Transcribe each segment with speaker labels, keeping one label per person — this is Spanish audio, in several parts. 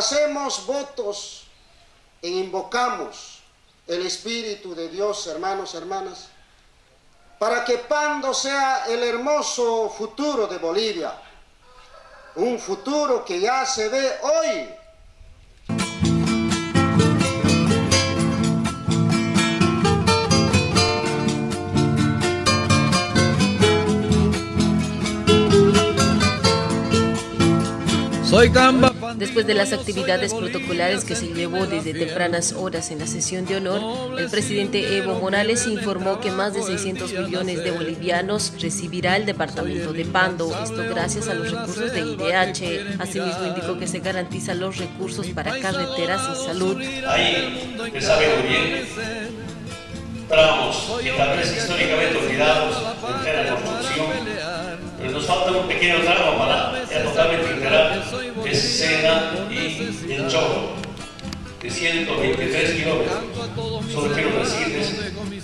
Speaker 1: hacemos votos e invocamos el Espíritu de Dios, hermanos, hermanas, para que Pando sea el hermoso futuro de Bolivia, un futuro que ya se ve hoy
Speaker 2: Después de las actividades protocolares que se llevó desde tempranas horas en la sesión de honor, el presidente Evo Morales informó que más de 600 millones de bolivianos recibirá el departamento de Pando, esto gracias a los recursos de IDH. Asimismo indicó que se garantizan los recursos para carreteras y salud.
Speaker 3: Ahí, que sabe bien, tramos que tal vez históricamente olvidados en la construcción, pero nos falta un pequeño tramo para ya totalmente integrar Y El Choro, de 123 kilómetros. Solo quiero decirles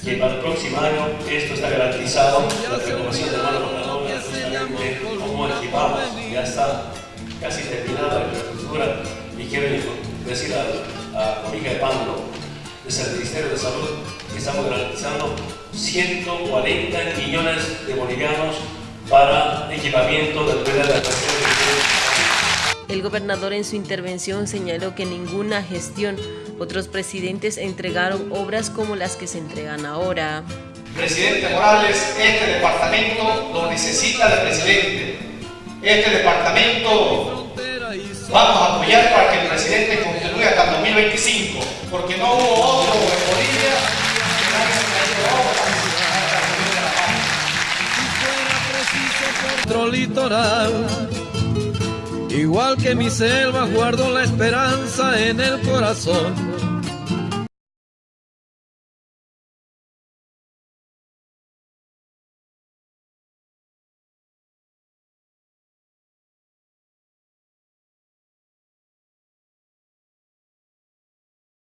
Speaker 3: que para el próximo año esto está garantizado, la renovación de mano con la novia, justamente como equipamos, ya está casi terminada la infraestructura y quiero decir a, a la amiga de Pando, desde el Ministerio de Salud, que estamos garantizando 140 millones de bolivianos para equipamiento de la de
Speaker 2: el gobernador en su intervención señaló que ninguna gestión otros presidentes entregaron obras como las que se entregan ahora.
Speaker 4: Presidente Morales, este departamento lo necesita el presidente. Este departamento vamos a apoyar para que el presidente continúe hasta el 2025, porque no hubo otro en Bolivia
Speaker 5: que litoral Igual que mi selva guardo la esperanza en el corazón